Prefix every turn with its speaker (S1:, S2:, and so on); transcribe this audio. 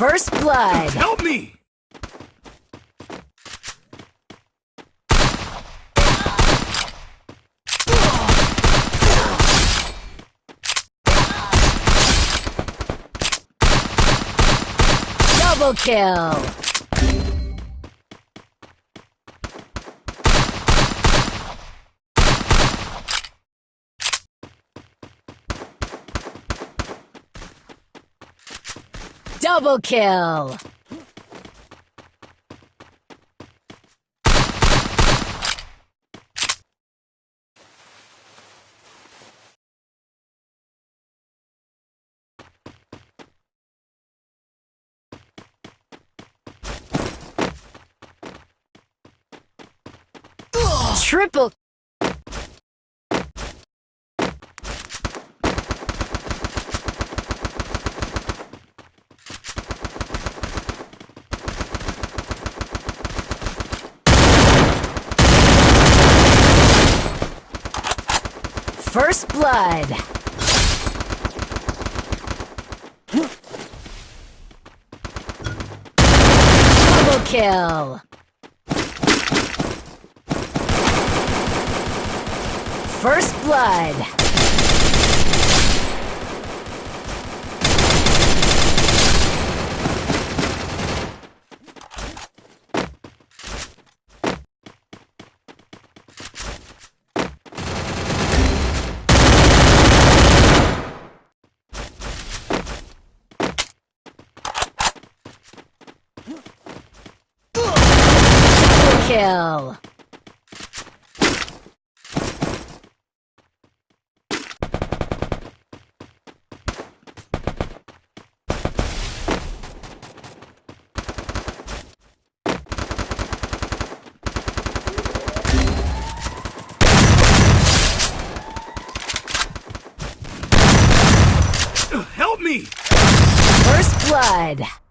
S1: First blood.
S2: Help me!
S1: Double kill. Double kill. Triple. First blood. Double kill. First blood. Double kill.
S2: Help me!
S1: First blood.